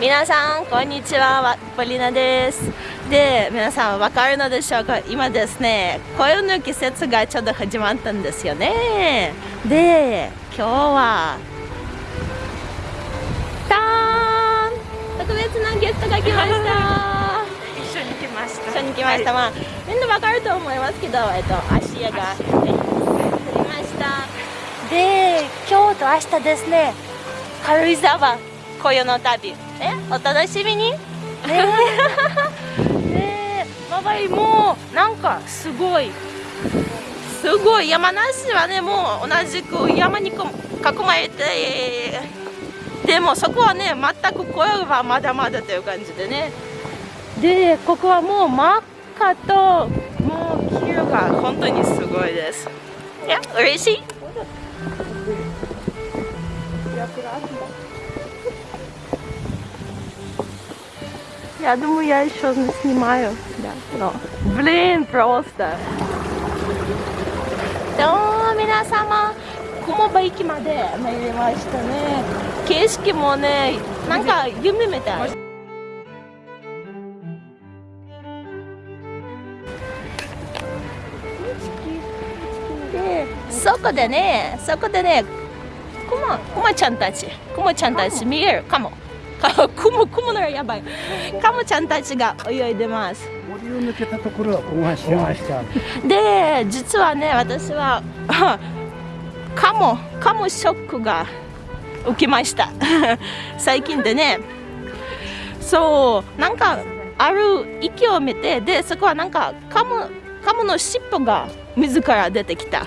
皆さんこんにちは。ポリナです。で皆さん分かるのでしょうか？今ですね暦の季節がちょうど始まったんですよね。で今日はターン。特別なゲストが来ました。一緒に来ました。一緒に来ました、はい、まあみんな分かると思いますけど、えっと、芦屋が降りました。で今日と明日ですね軽井沢紅葉の旅えお楽しみに。ね。え周りもなんかすごい。すごい。山梨はねもう同じく山に囲まれて。でもそこはね全く紅葉はまだまだという感じでね。でここはもう真っ赤ともう黄色が本当にすごいです。いや嬉しい Я думаю, я еще снимаю. Да. Но, блин, просто. どう皆様、雲場駅まで参りましたね。景色もね、なんか夢みたい。で、そこでね、そこでね、クマ、クマちゃんたち、クマちゃんたち見えるかも。 クモクモのやばい。カモちゃんたちが泳いでます。森を抜けたところは大橋で実はね私は カモカモショックが受けました。最近でね。そうなんかある息を見てでそこはなんかカモカモの尻尾が自ら出てきた。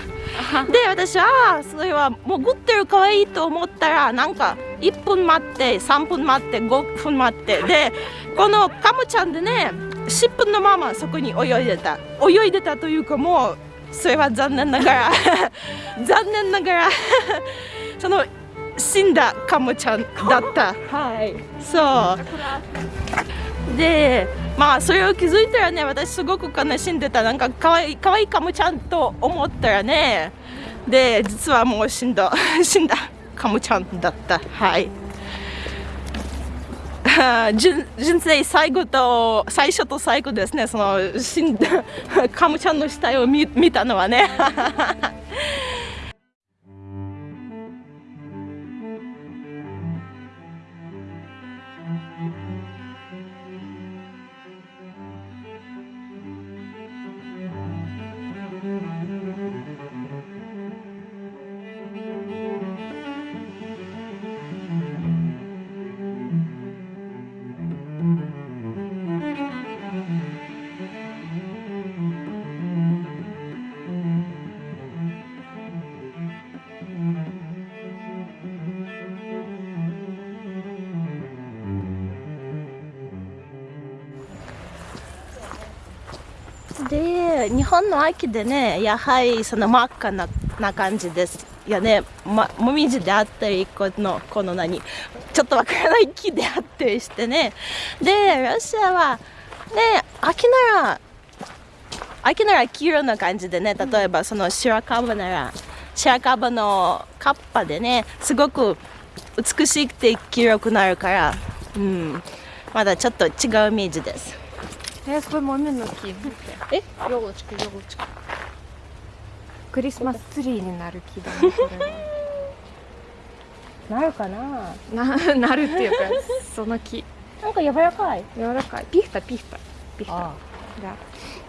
で私はそれは潜ってるかわいいと思ったらなんか1分待って3分待って5分待って。でこのカモちゃんでね尻尾のままそこに泳いでた。泳いでたというかもうそれは残念ながら 残念ながら その死んだカモちゃんだった。はい。そう。でまあそれを気づいたらね私すごく悲しんでた。なんかかわいいかわいいカモちゃんと思ったらねで実はもう死んだ。死んだカムちゃんだった。はい。人生最後と最初と最後ですね。その死んだ カムちゃんの死体を見見たのはね。日本の秋でねやはりその真っ赤なな感じですよね、ま、もみじであったりこのこの何ちょっとわからない木であったりしてねでロシアはね秋なら秋なら黄色な感じでね例えばその白樺なら白樺のカッパでねすごく美しくて黄色くなるから、うん、まだちょっと違うイメージです。えー、これ豆の木。え？ヨーチクヨーチククリスマスツリーになる木だねこれ なるかな？ななるっていうかその木。なんか柔らかい。柔らかい。ピフタピフタピフタが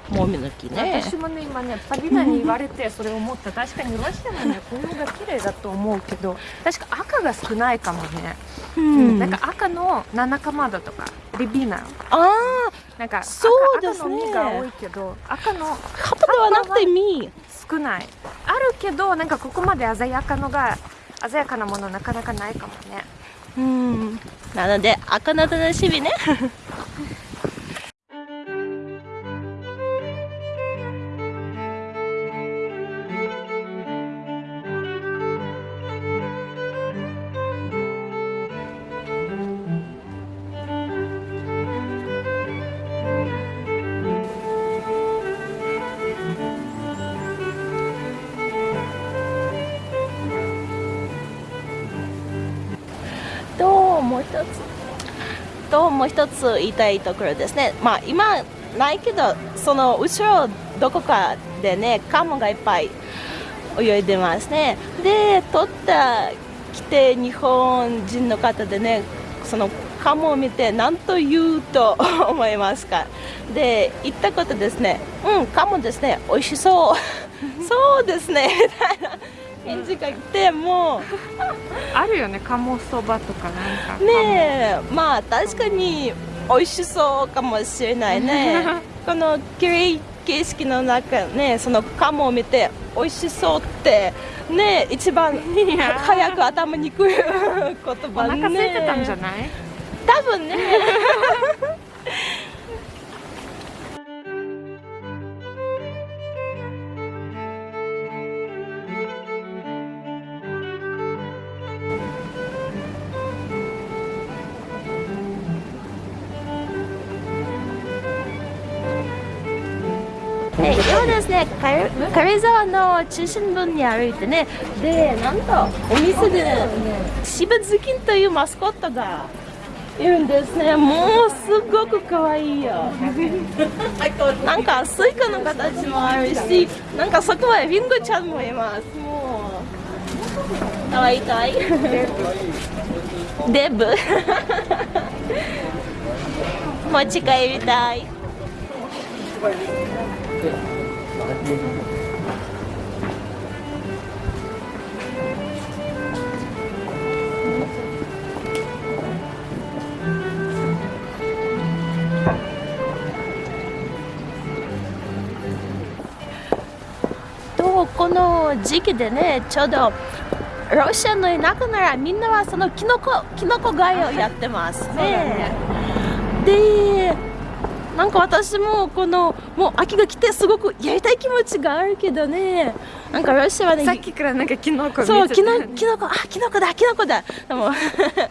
もみの木ね。私もね今ねパリナに言われてそれを思った。確かにロシアのね紅葉が綺麗だと思うけど確か赤が少ないかもね、うん、なんか赤の七かまどとかリビーナああなんかそうですね赤の実が多いけど赤の葉っぱではなくて実。少ない。あるけどなんかここまで鮮やかのが鮮やかなものなかなかないかもね。うん。なので赤の楽しみね もう一つともう一つ言いたいところですね。まあ今ないけどその後ろどこかでねカモがいっぱい泳いでますね。で撮った来て日本人の方でねそのカモを見て何と言うと思いますか。で言ったことですね。うんカモですね。美味しそう。そうですね。みたいな返事が来てもあるよね鴨そばとかなんか。ねえ。まあ確かに美味しそうかもしれないね。この綺麗景色の中ねそのカモを見て美味しそうってね一番早く頭にくる言お葉ね。腹空いてたんじゃない？多分ね今ですね。軽軽井沢の中心部に歩いてね。でなんとお店でね渋ズキンというマスコットがいるんですね。もうすごく可愛いよ。なんかスイカの形もあるしなんかそこはリンゴちゃんもいます。もう可愛い可愛い。デブ。持ち帰りたいとこの時期でねちょうどロシアの田舎ならみんなはそのキノコキノコ狩りをやってますね。でなんか私もこのもう秋が来てすごくやりたい気持ちがあるけどね。なんかロシアはね さっきからなんかキノコ見てそうてキノキノコあキノコだキノコだ。でも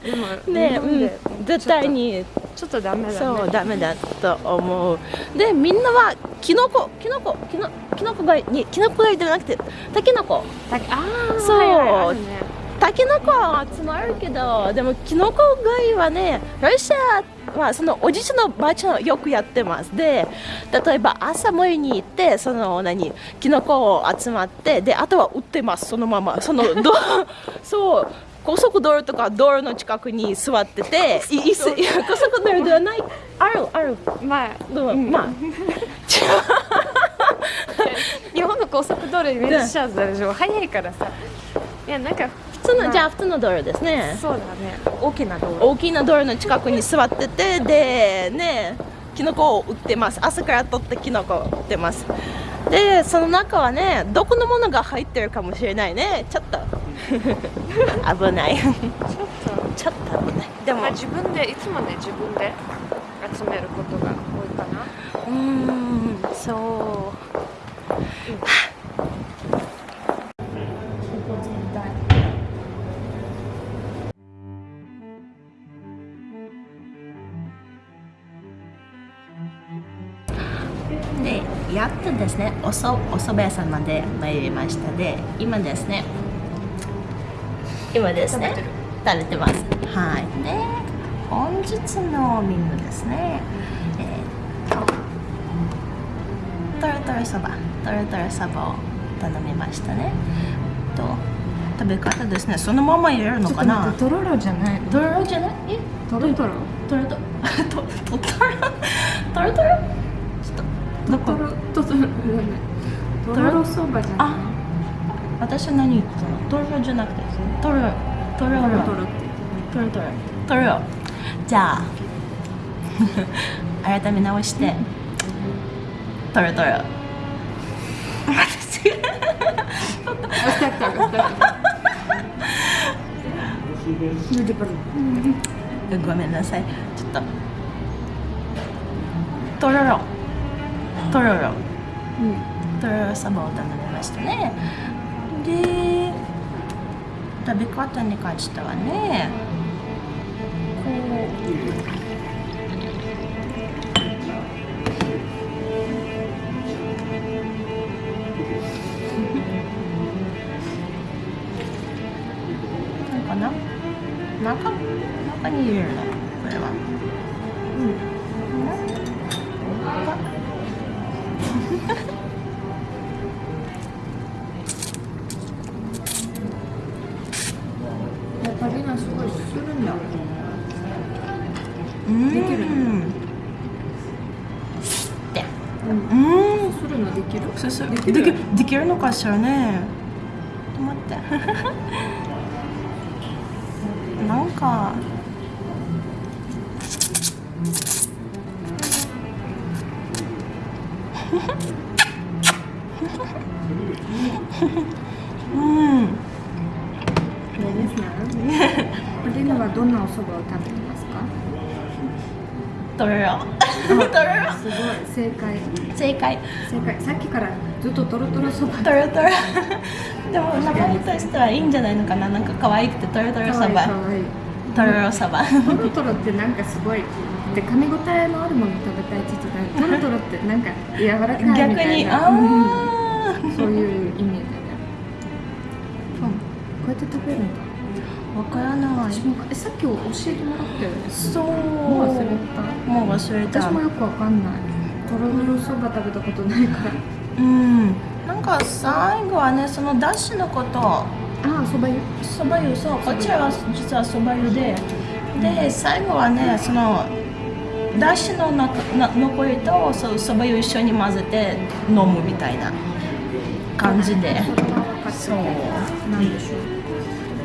でも ねうん絶対に。ちょっとダメだね。そうダメだと思う。でみんなはキノコキノコキノキノコがにキノコがじゃなくてタケノコ。だああそう。はいね。タケノコは集まるけどでもキノコ狩りはねロシアはそのおじいちゃんのばあちゃんはよくやってます。で例えば朝森に行ってその何キノコを集まってであとは売ってます。そのまま。そのど そう高速道路とか道路の近くに座ってていいすいや高速道路ではない。あるある。まあどうまあ。日本の高速道路イメージしちゃうでしょ。早いからさ。いやなんか普通の、まあ。じゃあ普通の道路ですね。そうだね。大きな道路。大きな道路の近くに座っててでねキノコを売ってます。朝から取ってキノコを売ってます。でその中はねどこのものが入ってるかもしれないね。ちょっと。危ない。ちょっちょっと危ない。でと、も。まあ、自分でいつもね自分で集めることが多いかな。うーんそう。でですね。おそお蕎麦屋さんまで参りました。で今ですね。今ですね。食べてます。はい。で本日のメニューですね。えーっとトロトロそば。トロトロそばを頼みましたね。と食べ方ですね。そのまま入れるのかな？とろろじゃないトロロじゃない？え？とろとろトロトロ？トトトロトロトロちょっとどことろととろとろろそばじゃない？あ私は何言ってたの？トロロじゃなくてトロトロロ。とろとろってトロトロ。トロ。じゃあ 改め直して。トロトロ。私 ごめんなさい。ちょっと。とろろとろろとろろそばを頼みましたね。で食べ方に関してはねこう。なんかな？中中に入れるの？これはするんだうん。できるでうん。うん。するのできる？できるできできるのかしらね。待って。なんか。う んそうですね。マリナはどんなお蕎麦を食べてますかとろろとろろすごい正解正解正解さっきからずっとトロトロそばとろとろでも名前としてはいいんじゃないのかななんか可愛くてとろとろそばとろろそばトロトロってなんかすごいで噛み応えのあるもの食べたいって言ってたトロトロってなんか柔らかいみたいな逆にあうんない私もえさっき教えてもらったよね。そう。もう忘れた。もう忘れた私もよくわかんない。とろとろそば食べたことないから。うん。なんか最後はねそのだしのこと。ああそば湯？そば湯そう。こちらは実はそば湯で。で最後はねそのだしのなな残りとそうそば湯一緒に混ぜて飲むみたいな。感じで。そう。なんでしょう。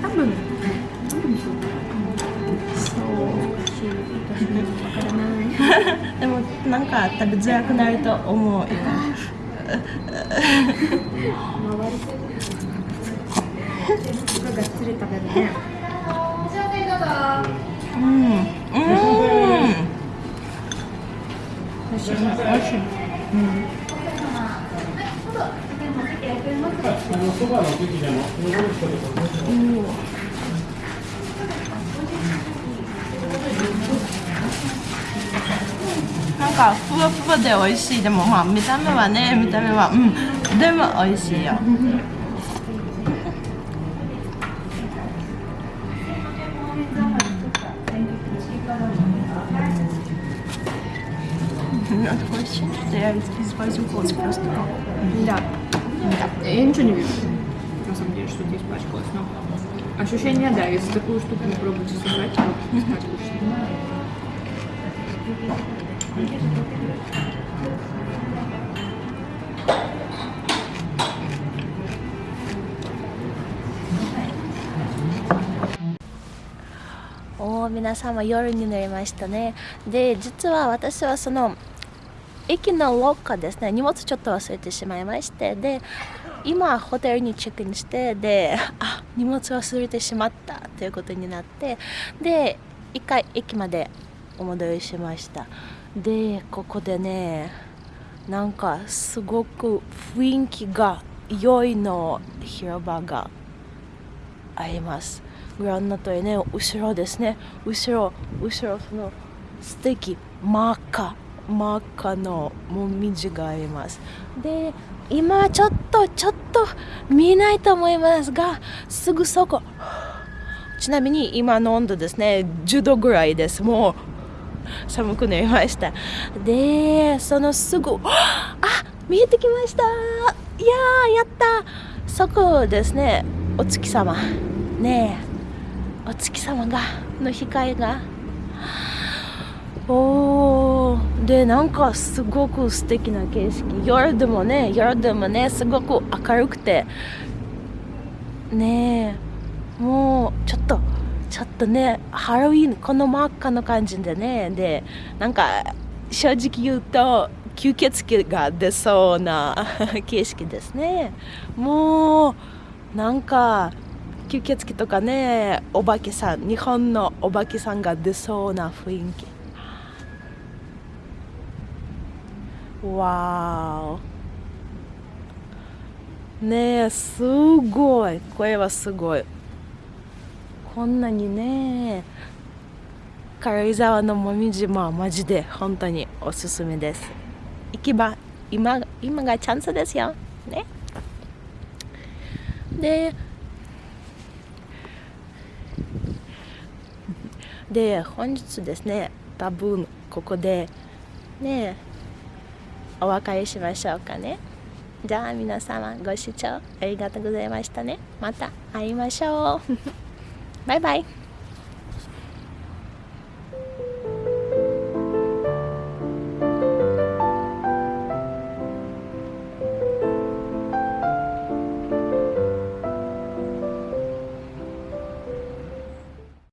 多分多分そうそう私もわからないでもなん。か食べづらくなると思う回りすごいがっつり食べるねうん。うん。美味しい美味しいあのそばの時でも戻る人とかなんかふわふわで美味しいでもまあ見た目はね見た目はうんでも美味しいよНадо question. Der ist bei so kurz просто. Да. Я ничего не вижу. На самом деле, что-то испачкалось. Но ощущение, да, если такую штуку не пробуете сажать, то испачкаешься. О, おー皆様夜になりましたねで実は私はその 駅のロッカーですね。荷物ちょっと忘れてしまいまして。で今ホテルにチェックインして。で あ荷物忘れてしまった。ということになって。で一回駅までお戻りしました。でここでねなんかすごく雰囲気が良いの広場があります。ご覧の通りね後ろですね。後ろ後ろその素敵真っ赤真っ赤のもみじがありますで今ちょっとちょっと見えないと思いますがすぐそこ。ちなみに今の温度ですね10度ぐらいです。もう寒くなりました。でそのすぐあ見えてきました。いやーやった。そこですね。お月様。ねえ。お月様がの光が。おーでなんかすごく素敵な景色。夜でもね夜でもねすごく明るくて。ねえもうちょっとちょっとねハロウィンこの真っ赤の感じでねでなんか正直言うと吸血鬼が出そうな 景色ですね。もうなんか吸血鬼とかねお化けさん日本のお化けさんが出そうな雰囲気。わーねえすごいこれはすごいこんなにね軽井沢のもみじもマジで本当におすすめです行けば今今がチャンスですよねでで本日ですね多分ここでねお別れしましょうかね。じゃあ皆様ご視聴ありがとうございましたね。また会いましょう。バイバイ。